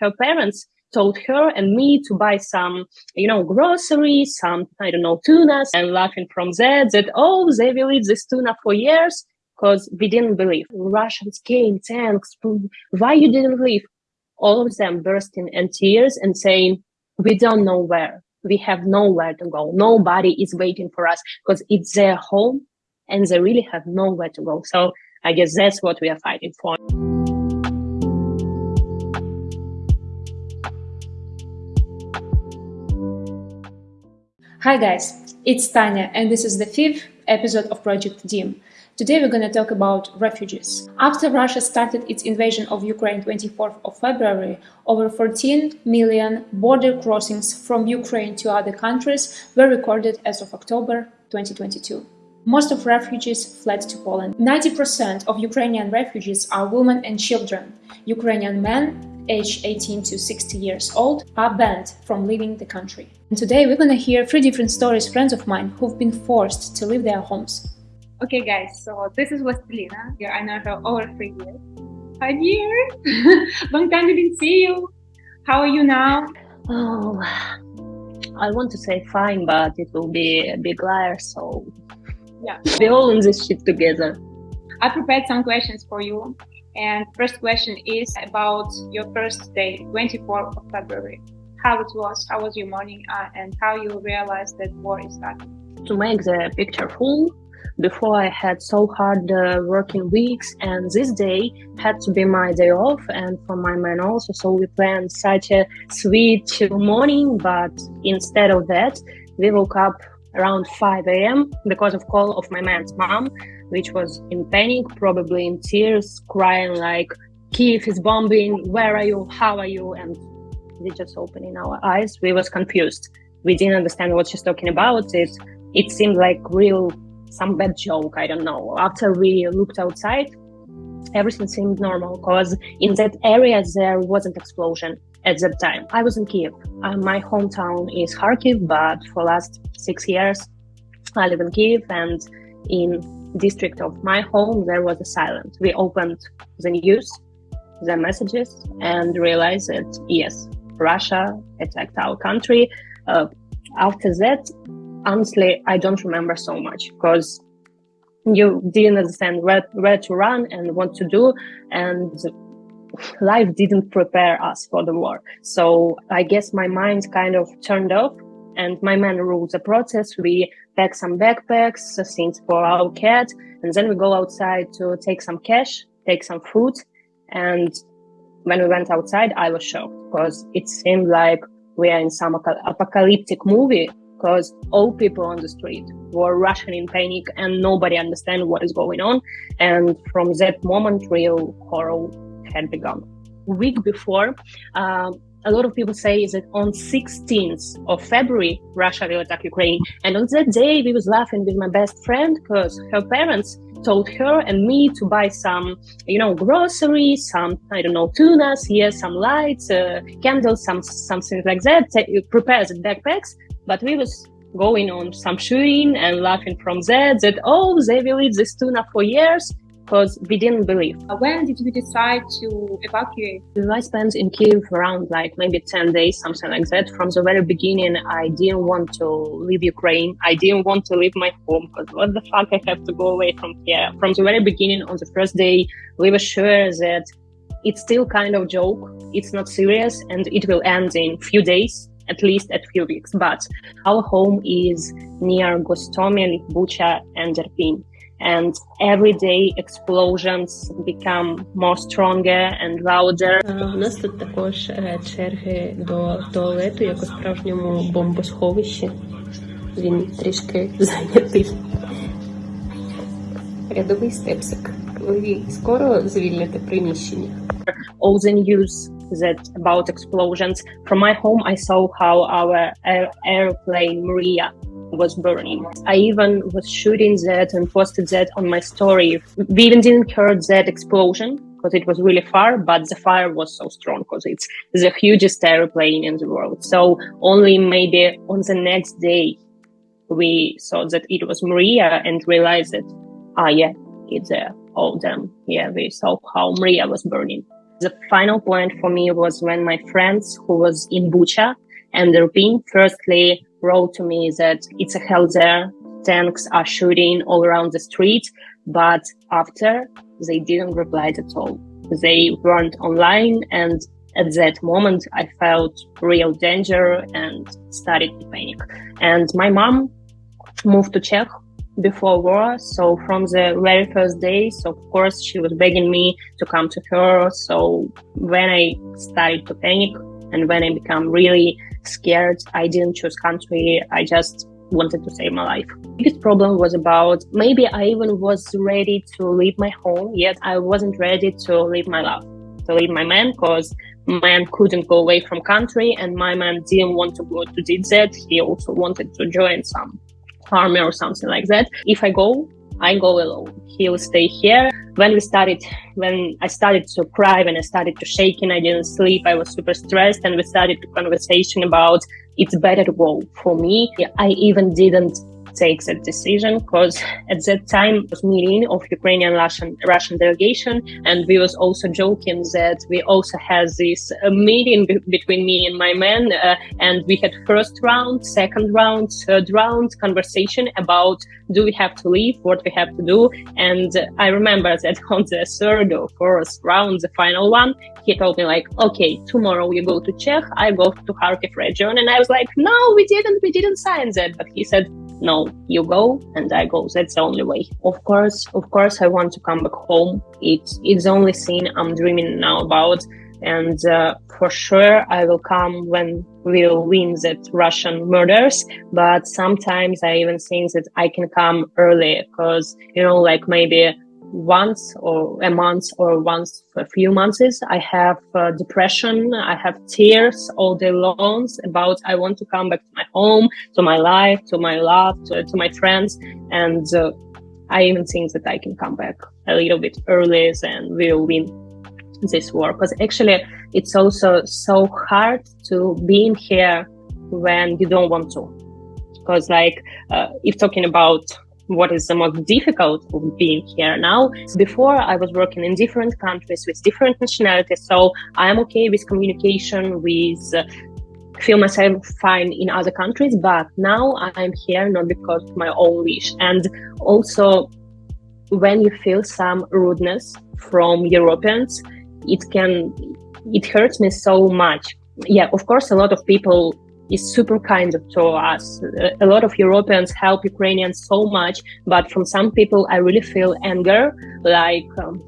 Her parents told her and me to buy some, you know, groceries, some, I don't know, tunas, and laughing from that, that, oh, they will eat this tuna for years because we didn't believe. Russians came, tanks, why you didn't leave? All of them bursting in tears and saying, we don't know where. We have nowhere to go. Nobody is waiting for us because it's their home and they really have nowhere to go. So I guess that's what we are fighting for. Hi guys, it's Tanya and this is the fifth episode of Project DIM. Today we're going to talk about refugees. After Russia started its invasion of Ukraine 24th of February, over 14 million border crossings from Ukraine to other countries were recorded as of October 2022. Most of refugees fled to Poland. 90% of Ukrainian refugees are women and children. Ukrainian men aged 18 to 60 years old are banned from leaving the country. And today we're gonna hear three different stories friends of mine who've been forced to leave their homes. Okay guys, so this is Vastelina. I know her over three years. Hi dear! Long time we didn't see you. How are you now? Oh, I want to say fine, but it will be a big liar, so yeah. We're all in this shit together. I prepared some questions for you. And first question is about your first day, 24th of February. How it was, how was your morning, uh, and how you realized that war is starting. To make the picture full, before I had so hard uh, working weeks, and this day had to be my day off, and for my man also. So we planned such a sweet morning, but instead of that, we woke up around 5 a.m. because of call of my man's mom which was in panic, probably in tears, crying like, Kiev is bombing, where are you, how are you? And we just opening our eyes. We was confused. We didn't understand what she's talking about. It, it seemed like real, some bad joke, I don't know. After we looked outside, everything seemed normal because in that area there wasn't explosion at that time. I was in Kiev. Uh, my hometown is Kharkiv, but for last six years I live in Kiev and in district of my home, there was a silence. We opened the news, the messages, and realized that yes, Russia attacked our country. Uh, after that, honestly, I don't remember so much because you didn't understand where, where to run and what to do, and life didn't prepare us for the war. So I guess my mind kind of turned off and my man rules the process. We pack some backpacks, things for our cat, and then we go outside to take some cash, take some food. And when we went outside, I was shocked because it seemed like we are in some apocalyptic movie because all people on the street were rushing in panic and nobody understand what is going on. And from that moment, real horror had begun. Week before, uh, a lot of people say is that on 16th of February, Russia will attack Ukraine. And on that day, we was laughing with my best friend because her parents told her and me to buy some, you know, groceries, some, I don't know, tunas, yes, some lights, uh, candles, some, something like that, prepare the backpacks. But we was going on some shooting and laughing from that, that, oh, they will eat this tuna for years because we didn't believe. Uh, when did you decide to evacuate? I spent in Kiev around like maybe 10 days, something like that. From the very beginning, I didn't want to leave Ukraine. I didn't want to leave my home because what the fuck I have to go away from here. From the very beginning, on the first day, we were sure that it's still kind of joke. It's not serious and it will end in few days at least a few weeks. But our home is near Gostomel, Bucha, and Irpin and everyday explosions become more stronger and louder. У нас тут також черги до туалету, як у справжньому бомбосховищі. Він трішки зайнятий. Рядовий степсик. Ви скоро звільните приміщення. All the news that about explosions. From my home, I saw how our airplane Mriya was burning. I even was shooting that and posted that on my story. We even didn't hear that explosion because it was really far, but the fire was so strong because it's the hugest airplane in the world. So only maybe on the next day we saw that it was Mriya and realized that, ah, yeah, it's there. Oh, damn. Yeah, we saw how Mriya was burning. The final point for me was when my friends who was in Bucha and Irpin firstly wrote to me that it's a hell there. Tanks are shooting all around the street. But after they didn't reply at all. They weren't online and at that moment I felt real danger and started to panic. And my mom moved to Czech before war. So from the very first days, of course, she was begging me to come to her. So when I started to panic and when I become really scared, I didn't choose country. I just wanted to save my life. Biggest problem was about maybe I even was ready to leave my home, yet I wasn't ready to leave my love, to leave my man, because man couldn't go away from country, and my man didn't want to go to DZ. He also wanted to join some army or something like that. If I go, I go alone. He'll stay here. When we started, when I started to cry, when I started to shaking, I didn't sleep. I was super stressed, and we started a conversation about it's better to go for me. I even didn't take that decision because at that time was meeting of Ukrainian Russian Russian delegation, and we was also joking that we also had this uh, meeting between me and my man, uh, and we had first round, second round, third round conversation about do we have to leave, what we have to do, and I remember that on the third or fourth round, the final one, he told me like, okay, tomorrow you go to Czech, I go to Kharkiv region, and I was like, no, we didn't, we didn't sign that, but he said no, you go and I go. That's the only way. Of course, of course, I want to come back home. It's it's the only thing I'm dreaming now about. And uh, for sure, I will come when we'll win that Russian murders. But sometimes I even think that I can come early because, you know, like maybe once or a month or once a few months. I have uh, depression. I have tears all day long about I want to come back to my home, to my life, to my love, to, to my friends. And uh, I even think that I can come back a little bit earlier than we'll win this war. Because actually, it's also so hard to be in here when you don't want to. Because like, uh, if talking about what is the most difficult of being here now. Before I was working in different countries with different nationalities, so I'm okay with communication, with uh, feel myself fine in other countries, but now I'm here not because of my own wish. And also when you feel some rudeness from Europeans, it can it hurts me so much. Yeah, of course a lot of people is super kind of to us. A lot of Europeans help Ukrainians so much, but from some people, I really feel anger, like um,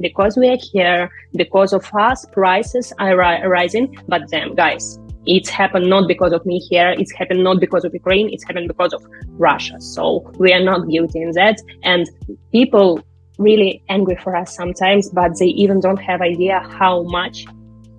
because we are here, because of us, prices are ri- rising. But then, guys, it's happened not because of me here. It's happened not because of Ukraine. It's happened because of Russia. So we are not guilty in that. And people really angry for us sometimes, but they even don't have idea how much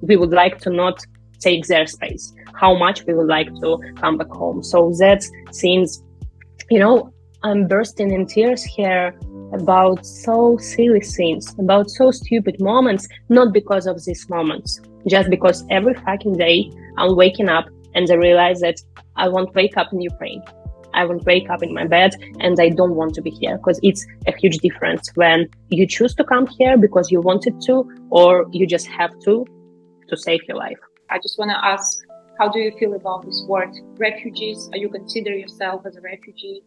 we would like to not take their space, how much we would like to come back home. So that seems, you know, I'm bursting in tears here about so silly things, about so stupid moments, not because of these moments, just because every fucking day I'm waking up and I realize that I won't wake up in Ukraine. I won't wake up in my bed and I don't want to be here because it's a huge difference when you choose to come here because you wanted to or you just have to to save your life. I just want to ask, how do you feel about this word, refugees? Are you consider yourself as a refugee?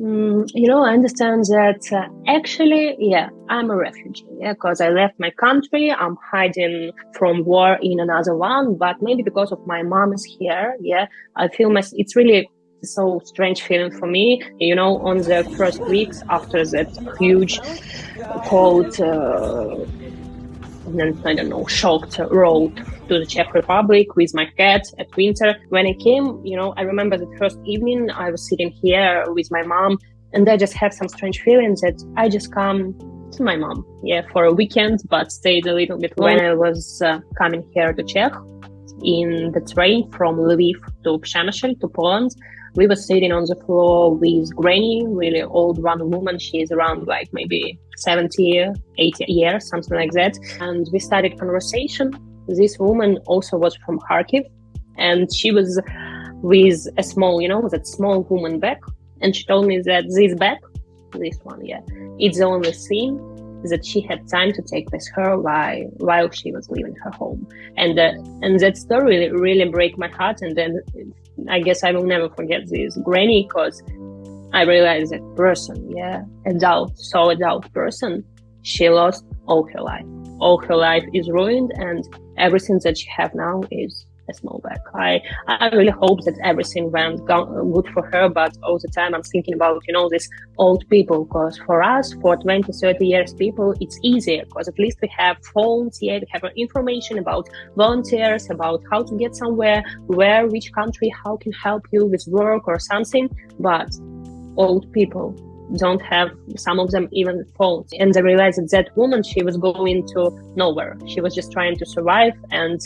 Mm, you know, I understand that uh, actually, yeah, I'm a refugee, yeah, because I left my country. I'm hiding from war in another one, but maybe because of my mom is here, yeah, I feel my, it's really so strange feeling for me. You know, on the first weeks after that huge cold, uh, I don't know, shocked road to the Czech Republic with my cat at winter. When I came, you know, I remember the first evening I was sitting here with my mom and I just had some strange feelings that I just come to my mom, yeah, for a weekend, but stayed a little bit when I was uh, coming here to Czech in the train from Lviv to Przemysl to Poland we were sitting on the floor with Granny, really old one woman. She's around like maybe 70, 80 years, something like that. And we started conversation. This woman also was from Kharkiv and she was with a small, you know, that small woman bag. And she told me that this bag, this one, yeah, it's the only thing that she had time to take with her while while she was leaving her home. And uh, and that story really, really break my heart. And then I guess I will never forget this granny because I realized that person, yeah, adult, so adult person, she lost all her life. All her life is ruined, and everything that she have now is a small back. I I really hope that everything went good for her, but all the time I'm thinking about you know these old people because for us, for 20, 30 years people, it's easier because at least we have phones. Yeah, we have information about volunteers, about how to get somewhere, where, which country, how can help you with work or something. But old people don't have some of them even phones and they realized that that woman she was going to nowhere she was just trying to survive and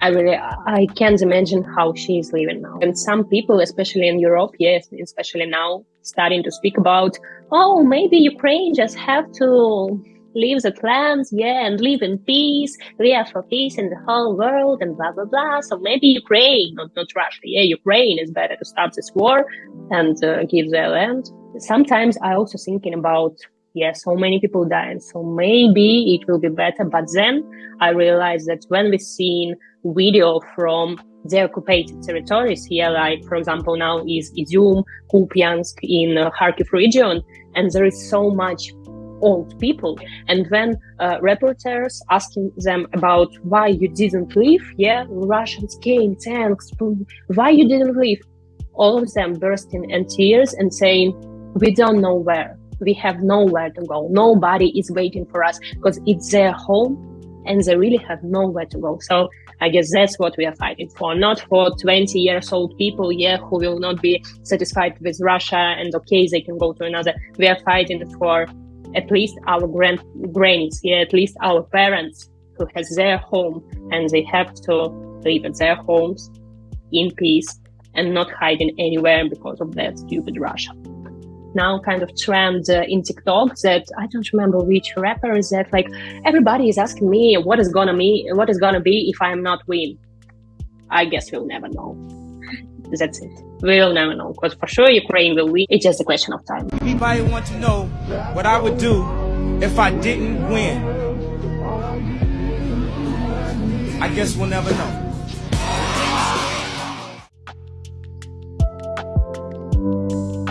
I really I can't imagine how she is living now. And some people, especially in Europe, yes, especially now, starting to speak about, oh, maybe Ukraine just have to leave the clans, yeah, and live in peace. We are for peace in the whole world and blah blah blah. So maybe Ukraine, not not Russia, yeah, Ukraine is better to stop this war and uh, give their land. Sometimes I also thinking about yeah, so many people dying, so maybe it will be better. But then I realized that when we've seen video from the occupied territories here, like for example now is Izium, Kupiansk in uh, Kharkiv region, and there is so much old people. And when uh, reporters asking them about why you didn't leave, yeah, Russians came, tanks, why you didn't leave? All of them bursting in tears and saying, we don't know where. We have nowhere to go. Nobody is waiting for us because it's their home and they really have nowhere to go. So I guess that's what we are fighting for, not for 20 years old people, yeah, who will not be satisfied with Russia and okay, they can go to another. We are fighting for at least our grand grannies, yeah, at least our parents who has their home and they have to live at their homes in peace and not hiding anywhere because of that stupid Russia now kind of trend uh, in TikTok that I don't remember which rapper is that like everybody is asking me what is gonna me what is gonna be if I'm not win. I guess we'll never know. That's it. We'll never know because for sure Ukraine will win. It's just a question of time. Anybody want to know what I would do if I didn't win? I guess we'll never know. thank you